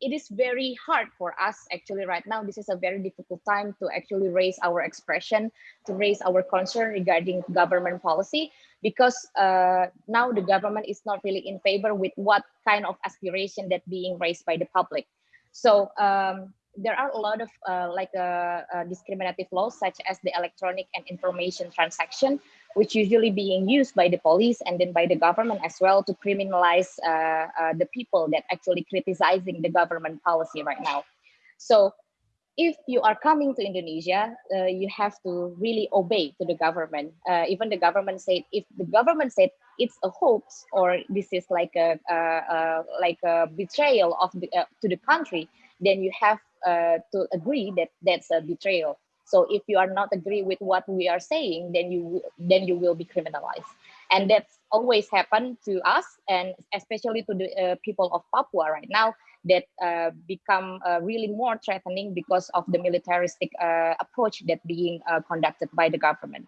it is very hard for us actually right now. This is a very difficult time to actually raise our expression, to raise our concern regarding government policy, because uh, now the government is not really in favor with what kind of aspiration that being raised by the public. So um, there are a lot of uh, like uh, uh, discriminative laws such as the electronic and information transaction, which usually being used by the police and then by the government as well to criminalize uh, uh, the people that actually criticizing the government policy right now. So if you are coming to Indonesia, uh, you have to really obey to the government. even the government said, if the government said it's a hoax or this is like a, like a betrayal of the, to the country, then you have uh, to agree that that's a betrayal. So if you are not agree with what we are saying, then you then you will be criminalized, and that's always happened to us, and especially to the uh, people of Papua right now that uh, become uh, really more threatening because of the militaristic uh, approach that being uh, conducted by the government.